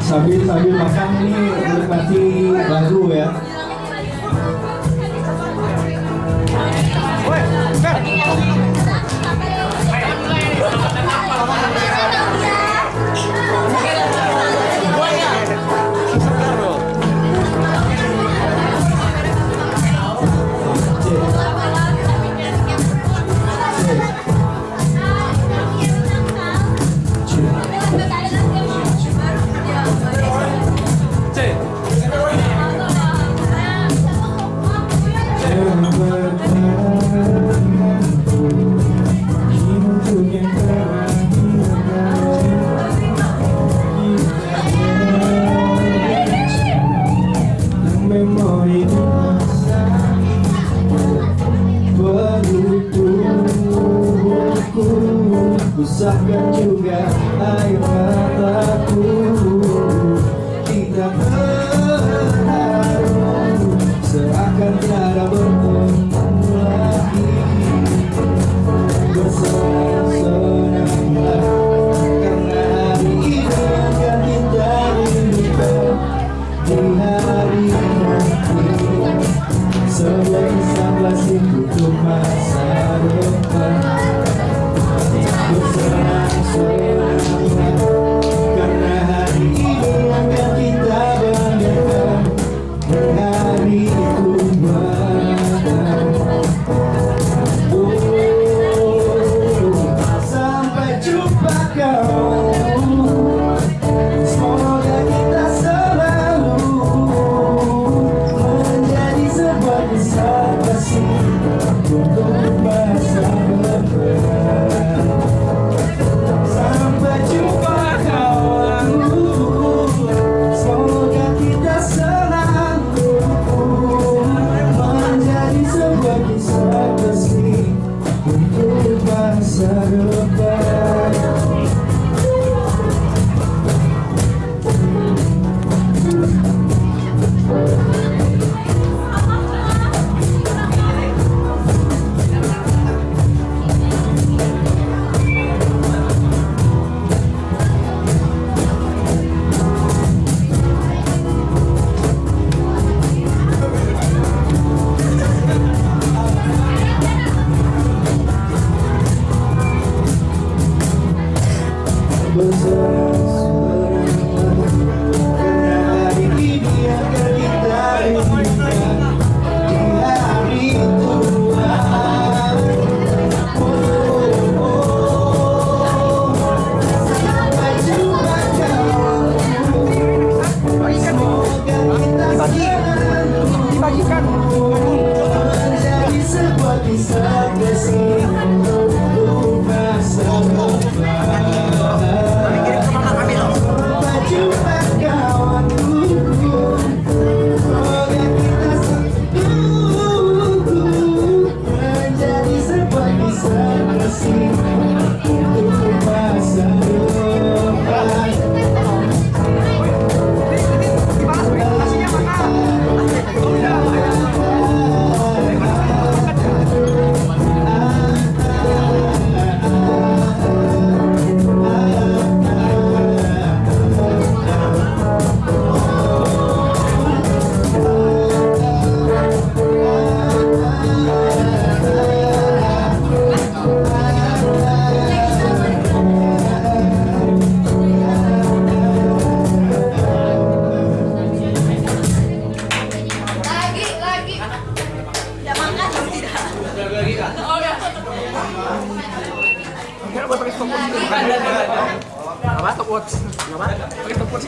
sambil sambil makan ini menikmati lagu ya. Usahkan juga air mataku. Kita berharu Seakan certo assim, porque passaram. dibagikan. dibagikan Watts. ¿No va? Ahorita por